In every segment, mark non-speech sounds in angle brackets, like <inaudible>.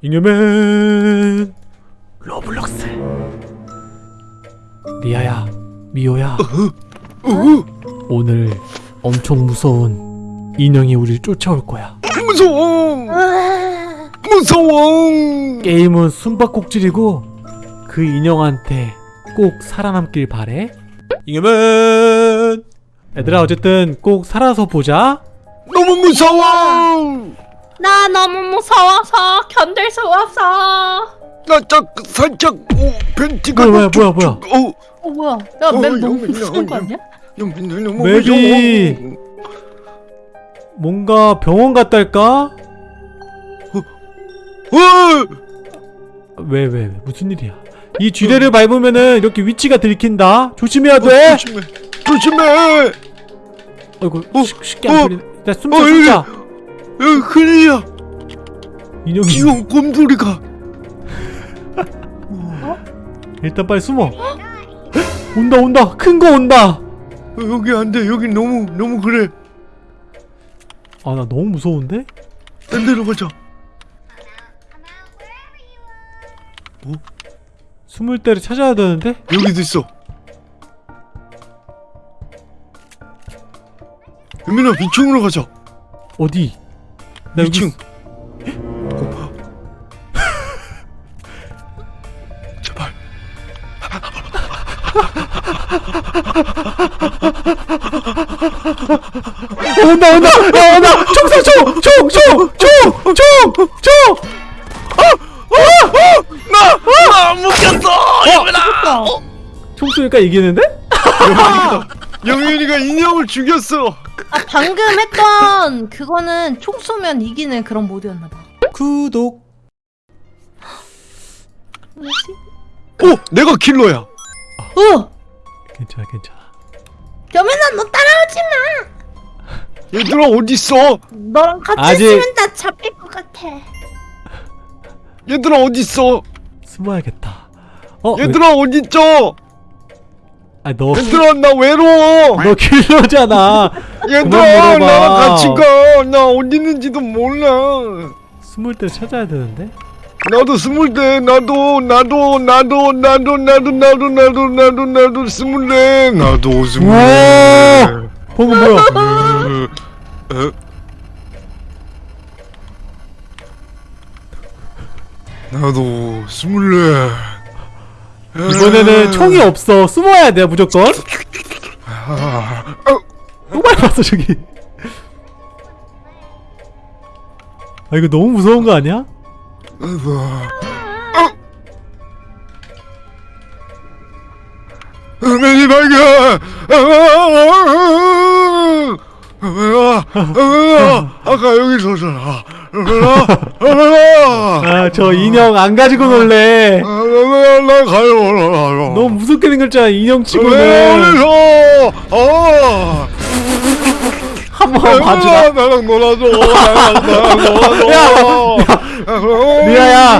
잉여맨. 로블록스. 리아야 미호야. <laughs> 오늘 엄청 무서운 인형이 우리를 쫓아올 거야. 무서워. 무서워. 게임은 숨바꼭질이고 그 인형한테 꼭 살아남길 바래. 잉여맨. 얘들아 어쨌든 꼭 살아서 보자. 너무 무서워 나 너무 무서워서 견딜 수 없어. 나짝 살짝 오, 벤티가 뭐야, 뭐야, 뭐야, 쭉, 쭉, 어, 어 뭐야? 어, 야맵 너무 무서운 거 여기. 아니야? 맵이- 무서워 뭔가 병원 같달까? 어! 왜왜 왜, 무슨 일이야 이 쥐레를 밟으면은 이렇게 위치가 들킨다 조심해야 돼 어, 조심해 조심해 아이고 어, 쉽- 쉽게 어, 안 풀리네 나 숨자 어, 숨자 야, 큰일이야. 인형이 귀여운 곰돌이가. 일단 빨리 숨어. 온다 온다. 큰 거 온다. 어, 여기 안 돼. 여기 너무 너무 그래. 아 나 너무 무서운데? 딴 데로 가자. 숨을 때를 찾아야 되는데? 여기도 있어. 유민아 위층으로 가자. 어디? 나 여기 2층 어. <laughs> 제발. 어, 온다 온다. 야 온다. 총총총총총총총. 나 묶였어 유민아. 총 쏘니까 이기는데? 영윤이가 인형을 죽였어 아 방금 했던 그거는 총 쏘면 이기는 그런 모드였나 봐. 구독 뭐지? 어 내가 킬러야 어! 괜찮아 괜찮아 겸연아 너 따라오지 마. 얘들아 어딨어 너랑 같이 아직- 있으면 나 잡힐 것 같아. 얘들아 어딨어 숨어야겠다 어? 얘들아 어딨죠 아너 얘들아 나 외로워 너 킬러잖아 얘들아. 나랑 같이 가나 어디 있는지도 몰라. 숨을 때 찾아야 되는데? 나도 스물 대. 나도 나도 나도 나도 나도 나도 나도 나도 나도 스물 대. 나도 스물 대. 방금 뭐야? 어? 나도 스물네 이번에는 총이 없어. 숨어야 돼 무조건 또 밟았어 저기. 아 이거 너무 무서운 거 아니야? 은행이 발견 아까 여기 있었잖아. 아저 인형 안 가지고 놀래. 나 가요 너무 무섭게 생겼잖아 인형 왜 치고는. 어 한번 봐주라. 나랑 놀아줘. 나랑 나랑 놀아줘. 리아야.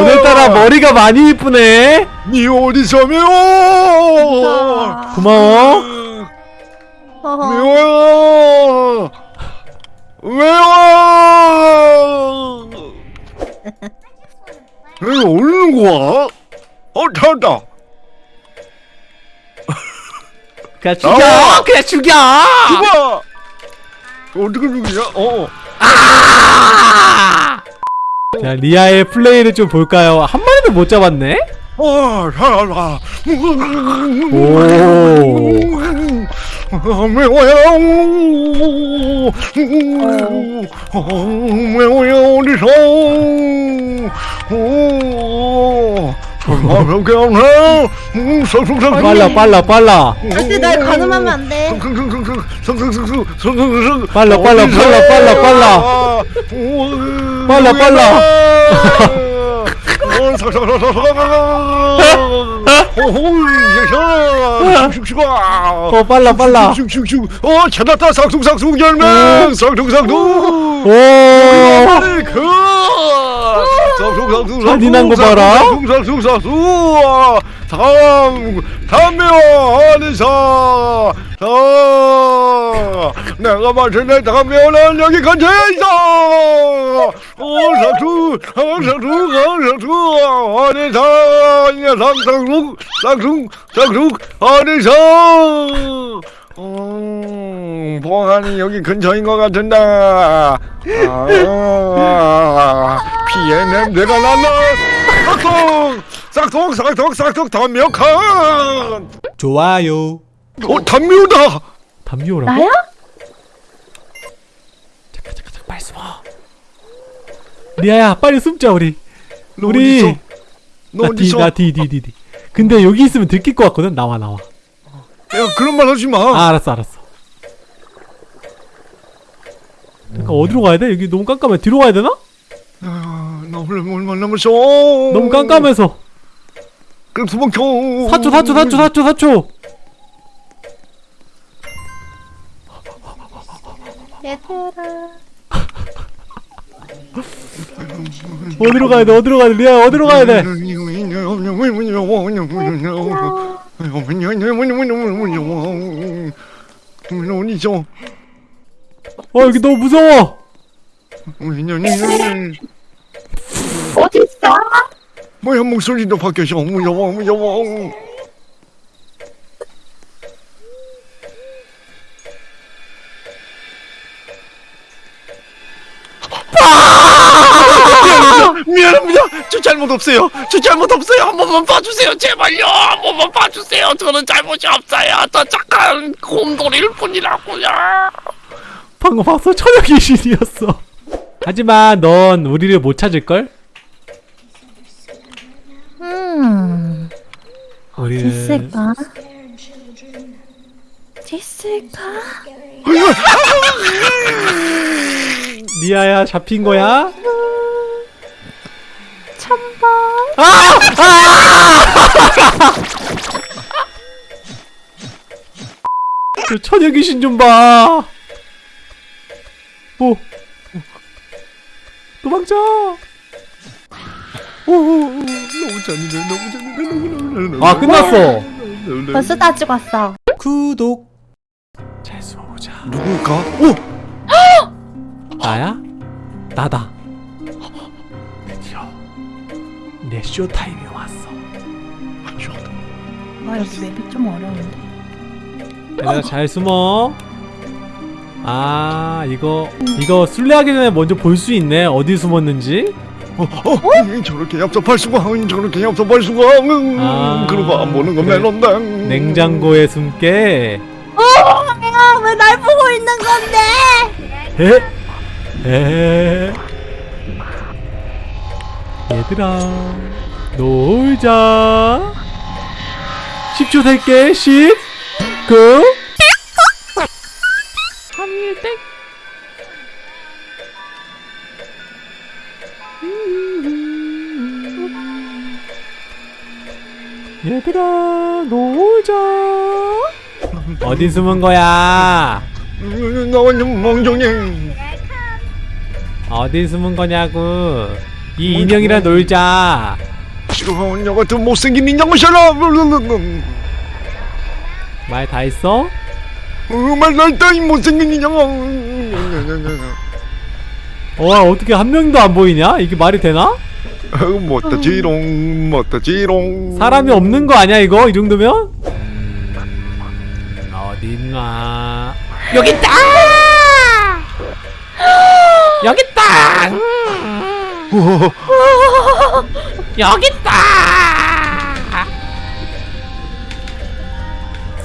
오늘따라 머리가 많이 이쁘네. 니 어디서 미워. 아, 고마워. 미워요. 왜요? <laughs> 왜 오는 거야? 어 찾았다 그냥 죽여 나와. 그냥 죽여 죽어 어떻게 죽이냐 어자 리아의 플레이를 좀 볼까요 한 마리도 못 잡았네 어, 살아라. 오 매워요. 매워요 어디서? 성성성. 빨라 빨라 빨라 절대 날 가늠하면 안 돼. 성성성성 성성성성 성성성. 빨라, 빨라, 빨라, 빨라, 빨라. 빨라, 빨라. 어 빨라 빨라 어 찾았다 삭둥삭둥 열매 삭둥삭둥 오그 잔인한 거 봐라. 숭상숭상숭 다음 담묘하는사 아 내가 마신의 담묘는 여기 근처에 있어. 오사수 오사수 오사수 하는사 이녀 상상숭 상숭 상숭 하는사 음, 봉안이 여기 근처인 것 같은데. 아, 피의 냄새가 난다. 싹둑, 싹둑, 싹둑, 싹둑, 담요칸. 좋아요 어, 담요다. 담요라고? 나야? 잠깐 잠깐 잠깐 빨리 숨어 리아야 빨리 숨자 우리 너 우리 어딨어? 너 어디 있어? 나뒤나뒤뒤뒤 근데 여기 있으면 들킬 것 같거든 나와 나와 야, 그런 말 하지 마. 아 알았어 알았어 잠깐 어디로 가야 돼? 여기 너무 깜깜해 뒤로 가야 되나? 아, 나 원래 얼마 남았어? 너무 깜깜해서 그럼 도망쳐. 4초 4초 4초 4초 4초 얘들아. 어디로 가야 돼 어디로 가야 돼 리아 어디로 가야 돼? 어 여기 너무 무서워. 어딨어? 뭐야 목소리도 바뀌어서 무서워 무서워 미안합니다 미안합니다. 저 잘못 없어요. 저 잘못 없어요. 한 번만 봐주세요 제발요. 한 번만 봐주세요. 저는 잘못이 없어요. 저 착한 곰돌이일 뿐이라고요 방금 봤어 처녀 귀신이었어 <laughs> 하지만 넌 우리를 못 찾을걸? 음. 우리는 있을까? 있을까? 리아야 잡힌 거야? 천번. <laughs> 저 처녀 귀신 좀 봐. 오. 도망쳐. 오, 오, 오. 너무 잔인해 너무 잔인해 너무 잔인해 아 끝났어. 벌써 다 찍었어. 구독. 잘 숨어보자. 누굴까? 오! <gasps> 나야? 나다. 드디어 내 쇼타임이 왔어. 와 여기 맵이 좀 어려운데. 얘들아 잘 숨어. 아 이거 이거 술래하기 전에 먼저 볼 수 있네. 어디 숨었는지. 어, 어, 음, 저렇게 얍삽할 수가, 음, 저렇게 얍삽할 수가, 음, 아, 그러고 안 보는 건 그래. 멜론다. 냉장고에 숨게. 내가 왜날 보고 있는 건데? 에? 에? 얘들아 놀자 10초 셀게 10 9 얘들아 놀자 어디 숨은 거야 음, 나 완전 멍청해. 어디 숨은 거냐고 이 인형이랑 놀자 싫어, 너 같은 못생긴 인형을 싫어. 말 다 했어? 정말 날따 이 못생긴 인형. 와 어떻게 한 명도 안 보이냐? 이게 말이 되나? <laughs> 못다지롱, 못다지롱. 사람이 없는 거 아니야 이거? 이 정도면? 음, 어딨나 여기 있다! <gasps> 여기 있다! <laughs> 여기 있다!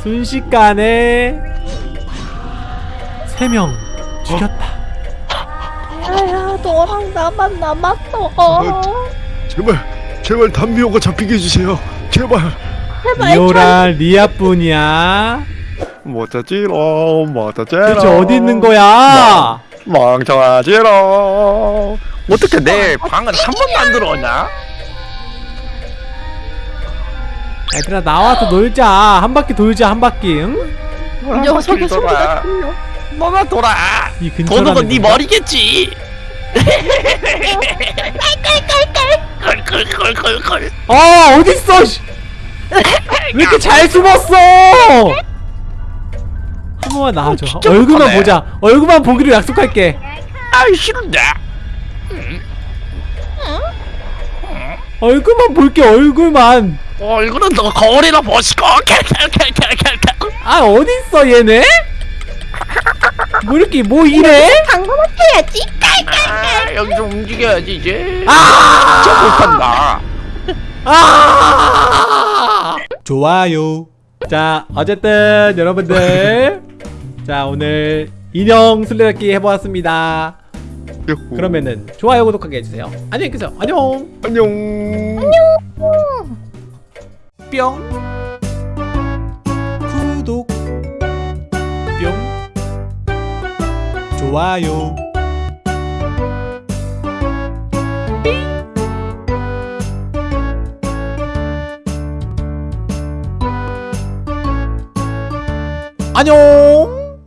순식간에 세명 죽였다. 너랑 나만 남았어. 제발, 제발 담비오가 잡히게 해주세요. 제발. 리오랑 리아뿐이야. 못다지롱, 못다지롱. 대체 어디 있는 거야? 멍청하지롱. 어떻게 내 방은 한 번도 안 들어오냐? 얘들아 나와서 놀자. 한 바퀴 돌자 한 바퀴. 응? 녀석의 돌아. 너나 돌아. 이 근처라는 도둑은 네 건가? 머리겠지. 컬컬컬컬 아 어딨어 왜 이렇게 잘 숨었어 한 번만 나와줘 어, 얼굴만 못하네. 보자 얼굴만 보기로 약속할게 아 싫은데 응? 응? 얼굴만 볼게 얼굴만 어, 얼굴은 너 거울이나 보시고 어, 아 어딨어 얘네? 뭐 이렇게 뭐 이래? 당근 해야지 아, 여기 좀 움직여야지 이제 아 진짜 못한다 아! 좋아요. 자, 어쨌든 여러분들, 자 오늘 인형 술래잡기 해보았습니다. 그러면은 좋아요, 구독하게 해주세요. 안녕히 계세요. 안녕. 안녕 뿅. 구독. 뿅. 좋아요. 안녕.